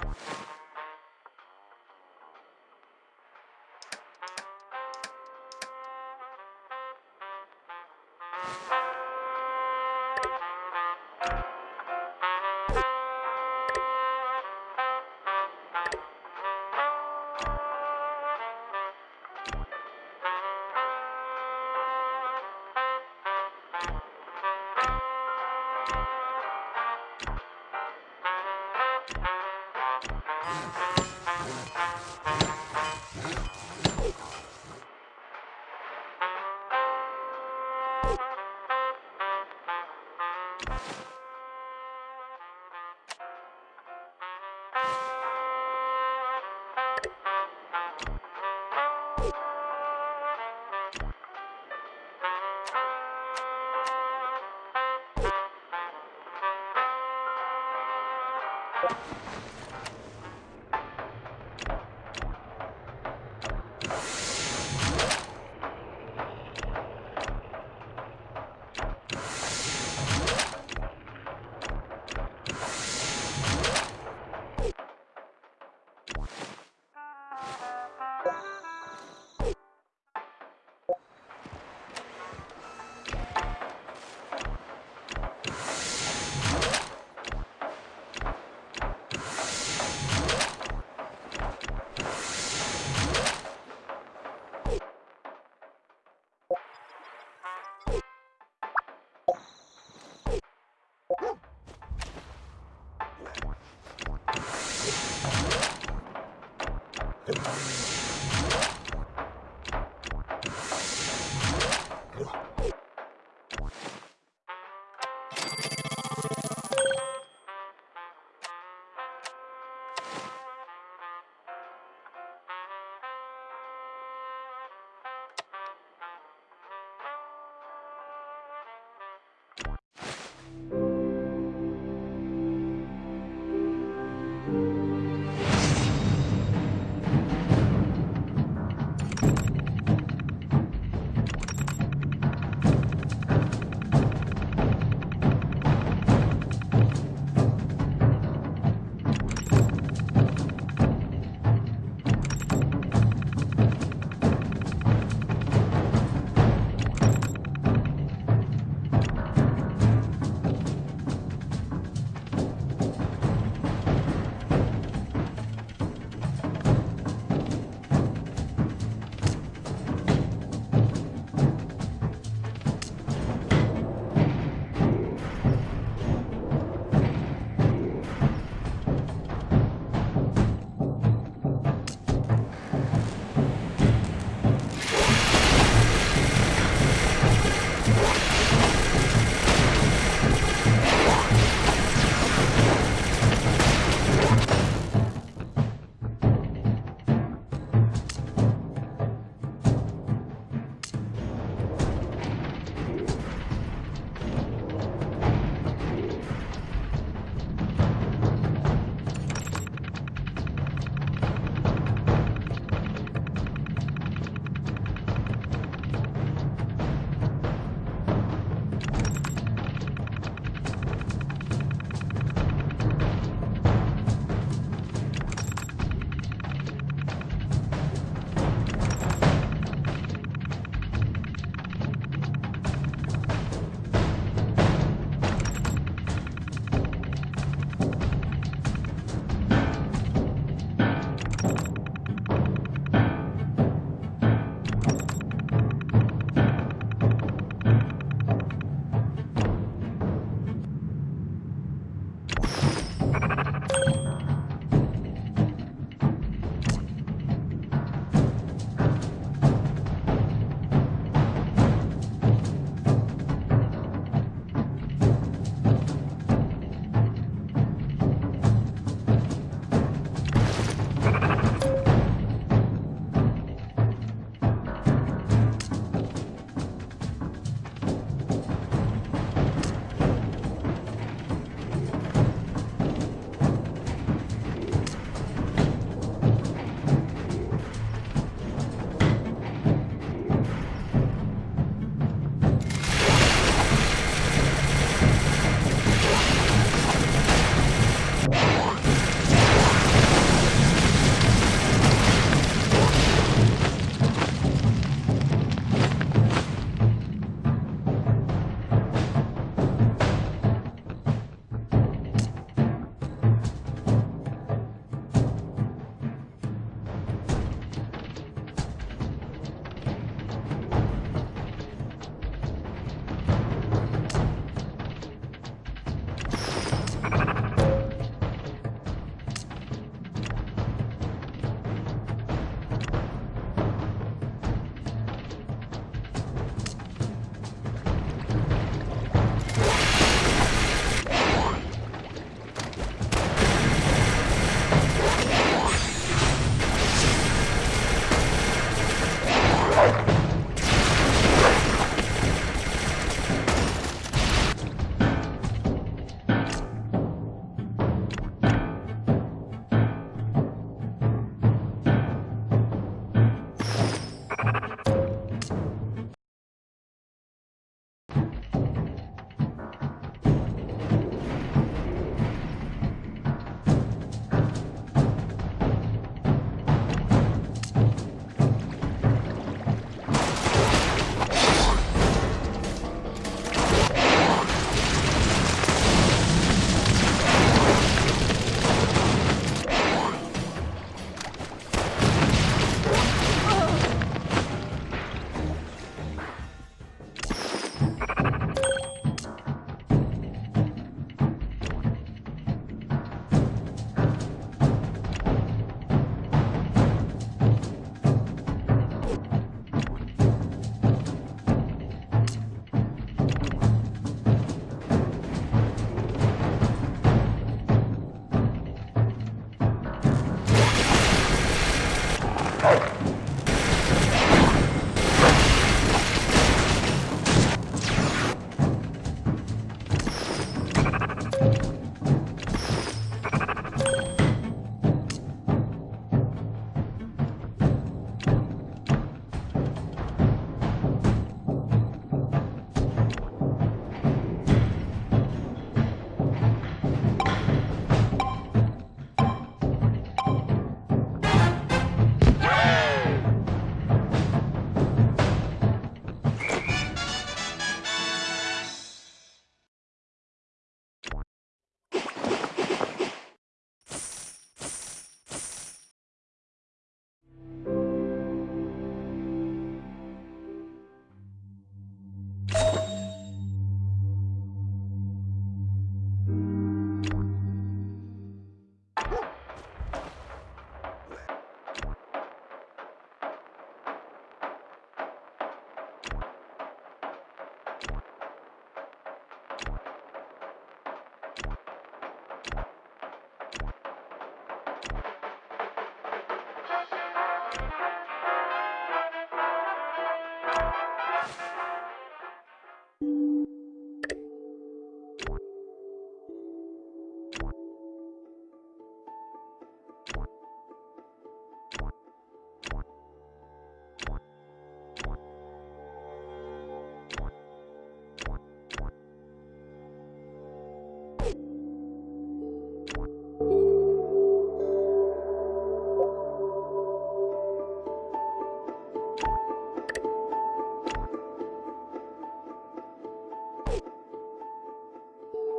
Thank you.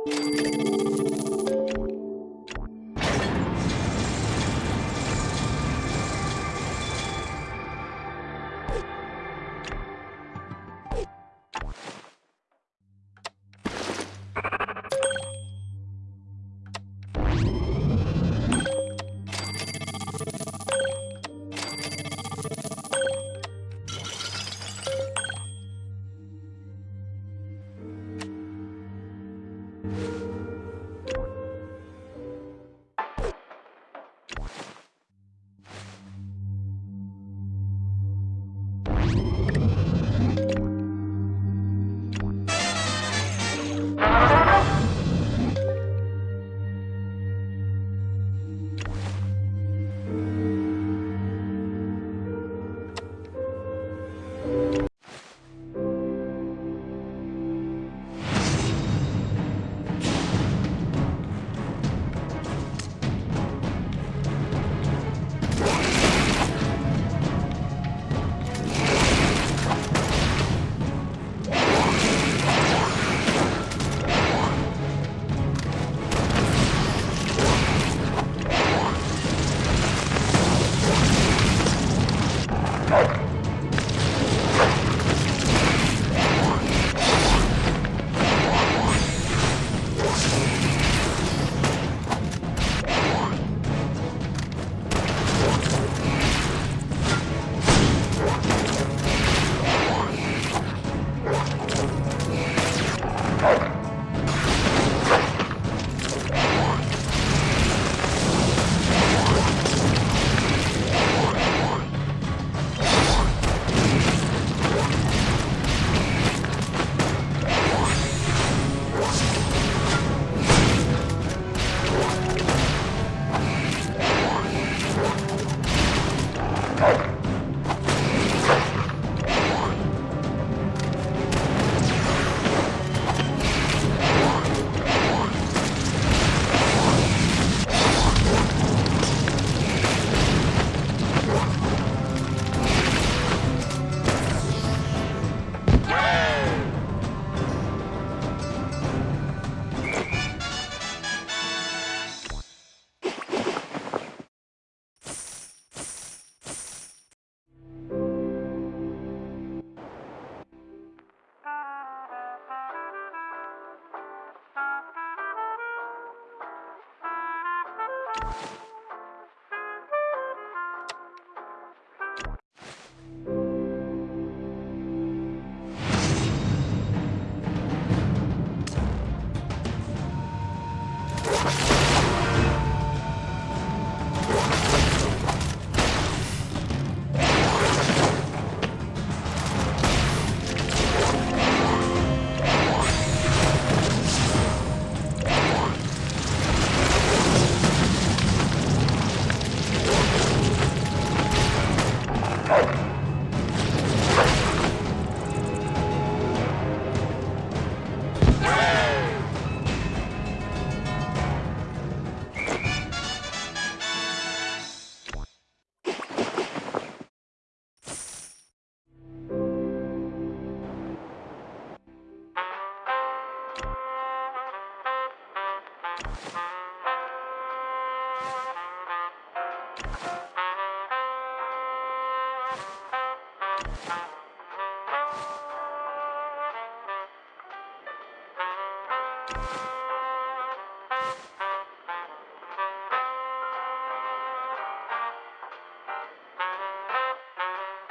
Música